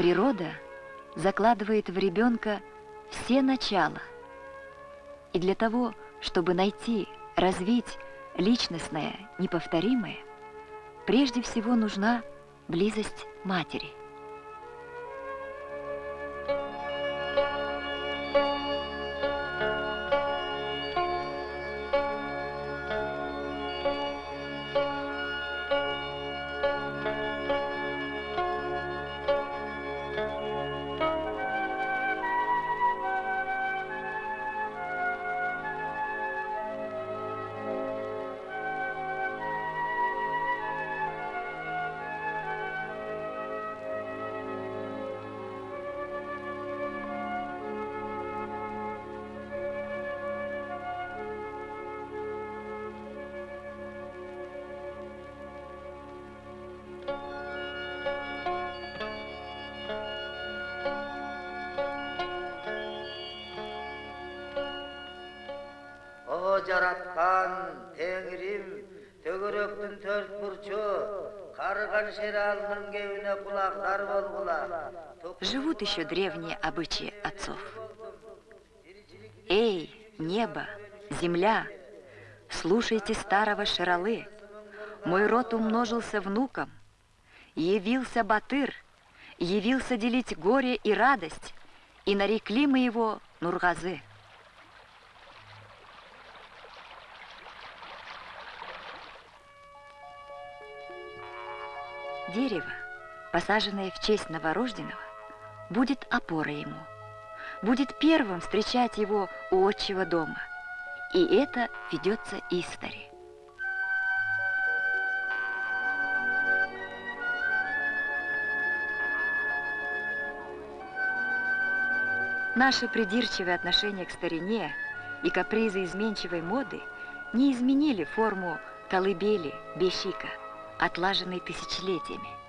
Природа закладывает в ребенка все начала. И для того, чтобы найти, развить личностное, неповторимое, прежде всего нужна близость матери. Жараткан теңирим төгөрөктүн төрт болгула Живут еще древние обычаи отцов. Эй, небо, земля, слушайте старого Шералы. Мой род умножился внуком. Явился Батыр, явился делить горе и радость, и нарекли мы его Нургазы. Дерево, посаженное в честь новорожденного, будет опорой ему, будет первым встречать его у отчего дома. И это ведется истори. Наше придирчивое отношение к старине и капризы изменчивой моды не изменили форму колыбели, бещика – отлаженный тысячелетиями.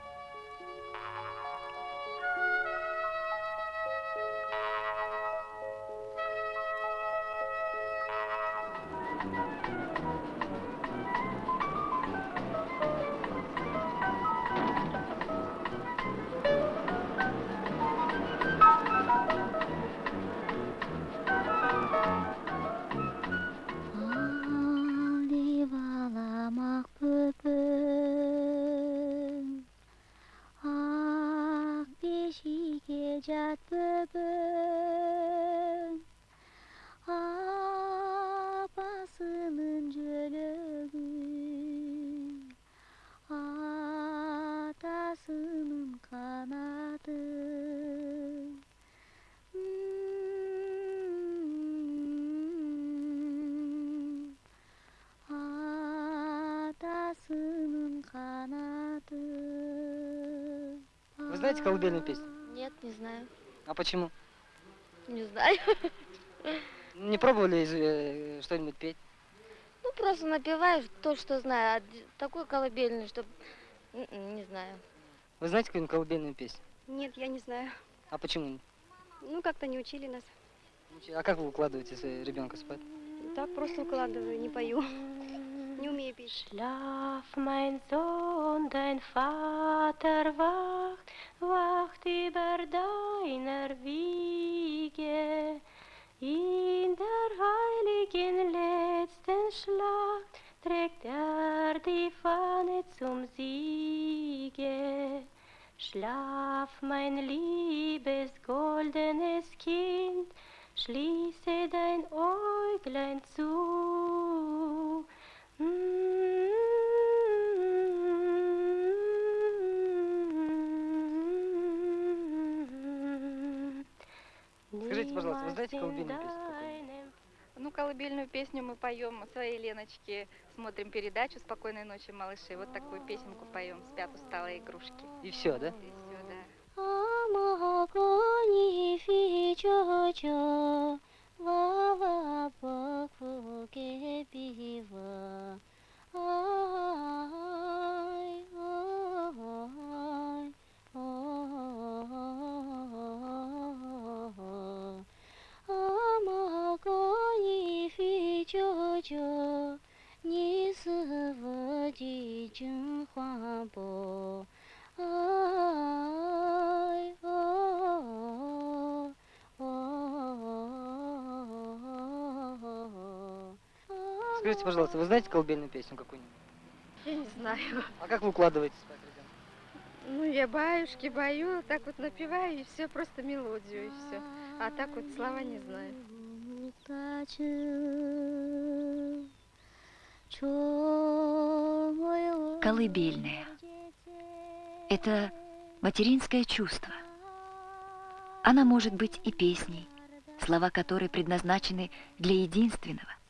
Знаете колыбельную песню? Нет, не знаю. А почему? Не знаю. Не пробовали э, что-нибудь петь? Ну, просто напеваешь то, что знаю. А такой колыбельный, что не знаю. Вы знаете какую-нибудь колыбельную песню? Нет, я не знаю. А почему? Ну, как-то не учили нас. А как вы укладываете ребенка спать? Так, просто укладываю, не пою. Schlaf, mein Sohn, dein Vater wacht, wacht über deiner Wiege. In der heiligen letzten Schlacht trägt er die Fahne zum Siege. Schlaf, mein liebes goldenes Kind, schließe dein Äuglein zu. Скажите, пожалуйста, вы знаете колыбельную песню? Ну, колыбельную песню мы поем своей Леночке, смотрим передачу «Спокойной ночи, малыши». Вот такую песенку поем, спят усталые игрушки. И все, да? И все, да. Скажите, пожалуйста, вы знаете колыбельную песню какую-нибудь? Я не знаю. А как вы укладываете спать ребенка? Ну, я баюшки бою, так вот напеваю, и все, просто мелодию, и все. А так вот слова не знаю. Колыбельная. Это материнское чувство. Она может быть и песней, слова которой предназначены для единственного,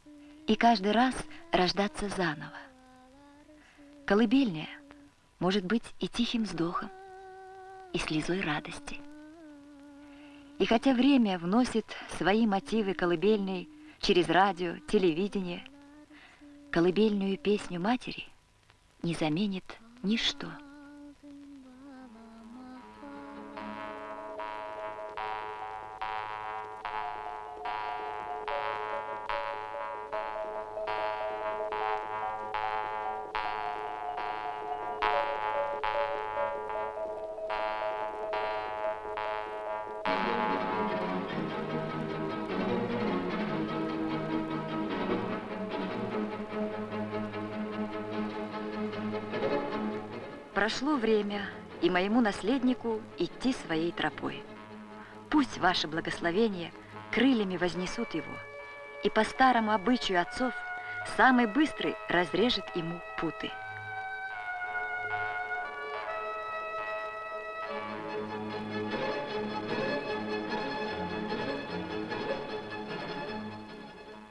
и каждый раз рождаться заново. Колыбельная может быть и тихим вздохом, и слезой радости. И хотя время вносит свои мотивы колыбельной через радио, телевидение, колыбельную песню матери не заменит ничто. Прошло время, и моему наследнику идти своей тропой. Пусть ваше благословение крыльями вознесут его, и по старому обычаю отцов самый быстрый разрежет ему путы.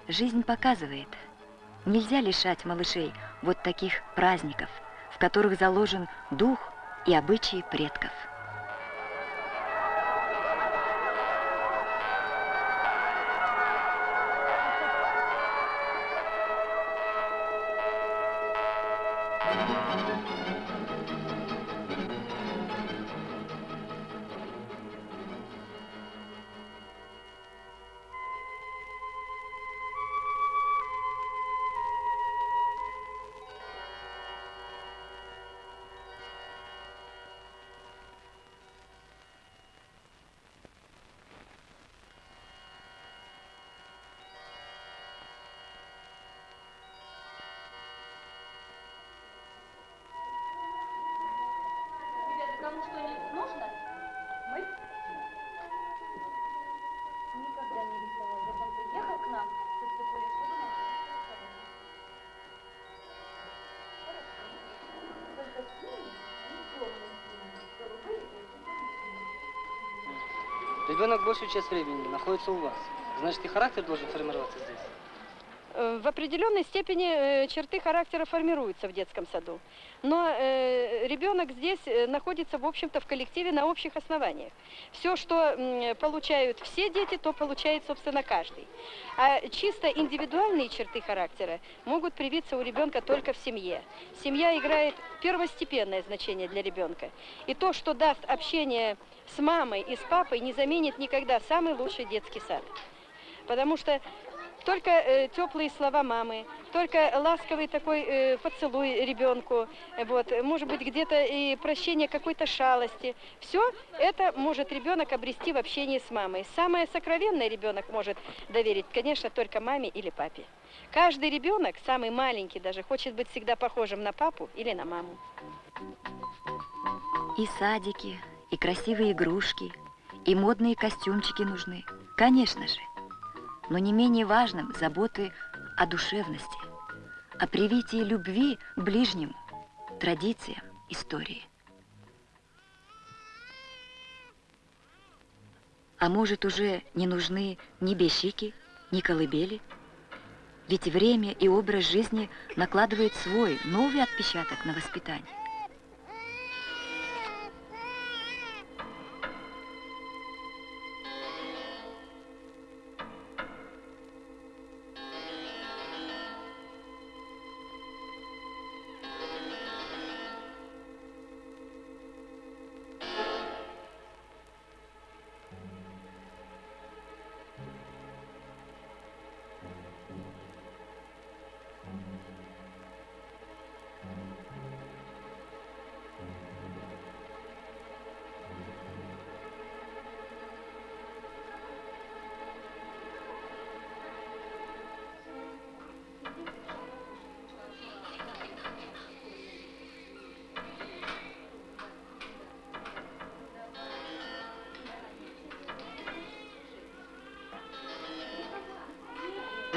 Жизнь показывает, нельзя лишать малышей вот таких праздников, которых заложен дух и обычаи предков. Ребенок большую часть времени находится у вас. Значит, и характер должен формироваться здесь. Э, В определенной степени э, черты характера формируются в детском саду. Но э, ребенок здесь находится, в общем-то, в коллективе на общих основаниях. Все, что получают все дети, то получает, собственно, каждый. А чисто индивидуальные черты характера могут привиться у ребенка только в семье. Семья играет первостепенное значение для ребенка. И то, что даст общение с мамой и с папой, не заменит никогда самый лучший детский сад. Потому что только э, теплые слова мамы, только ласковый такой э, поцелуй ребенку, э, вот, может быть, где-то и прощение какой-то шалости. Все это может ребенок обрести в общении с мамой. Самое сокровенное ребенок может доверить, конечно, только маме или папе. Каждый ребенок, самый маленький даже, хочет быть всегда похожим на папу или на маму. И садики, и красивые игрушки, и модные костюмчики нужны, конечно же. Но не менее важным заботы о душевности, о привитии любви к ближнему, традициям, истории. А может, уже не нужны ни бещики, ни колыбели? Ведь время и образ жизни накладывает свой новый отпечаток на воспитание.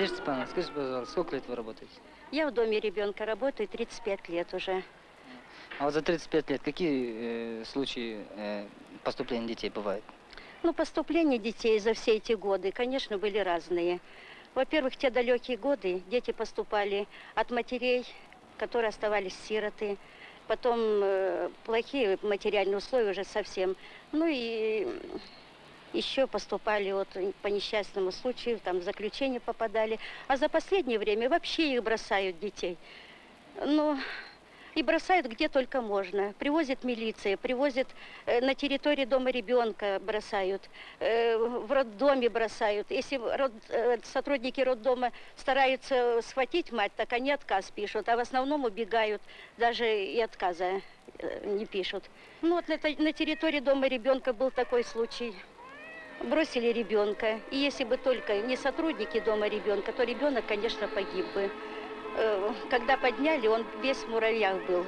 Надежда Степановна, скажите, пожалуйста, сколько лет вы работаете? Я в доме ребенка работаю 35 лет уже. А вот за 35 лет какие э, случаи э, поступления детей бывают? Ну, поступления детей за все эти годы, конечно, были разные. Во-первых, те далекие годы дети поступали от матерей, которые оставались сироты. Потом э, плохие материальные условия уже совсем. Ну и еще поступали вот по несчастному случаю, там в заключение попадали. А за последнее время вообще их бросают детей. Ну, и бросают где только можно. Привозит милиция, привозят э, на территории дома ребенка бросают, э, в роддоме бросают. Если род, э, сотрудники роддома стараются схватить мать, так они отказ пишут, а в основном убегают, даже и отказа э, не пишут. Ну вот на, на территории дома ребенка был такой случай. Бросили ребенка, и если бы только не сотрудники дома ребенка, то ребенок, конечно, погиб бы. Э, когда подняли, он весь в муравьях был.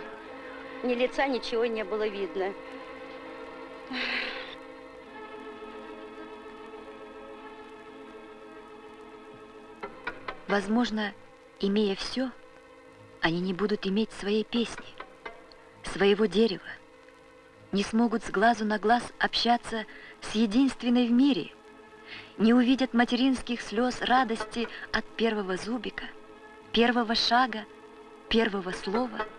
Ни лица, ничего не было видно. Возможно, имея все, они не будут иметь своей песни, своего дерева, не смогут с глазу на глаз общаться с единственной в мире, не увидят материнских слез радости от первого зубика, первого шага, первого слова –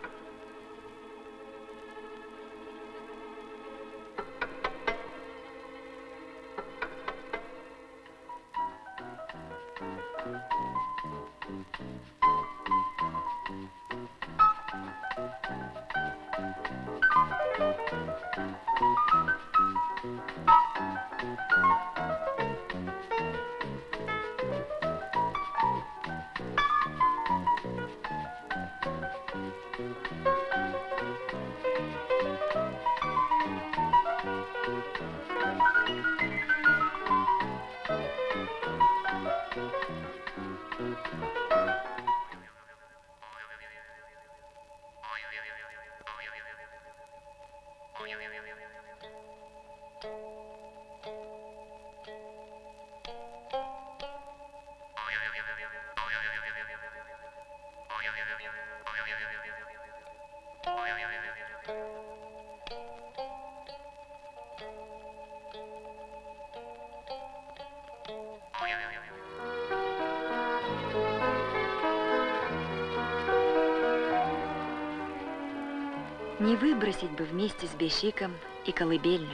Не выбросить бы вместе с Бешиком и колыбельную,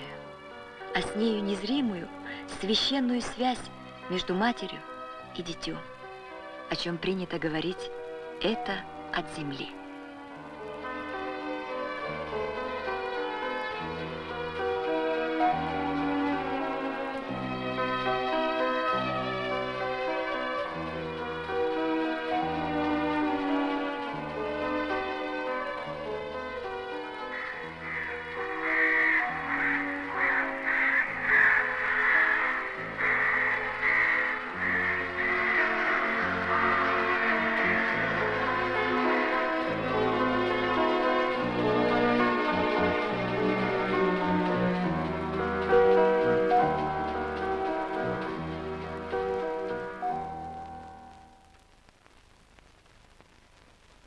а с нею незримую, священную связь между матерью и дитем, о чем принято говорить, это от земли.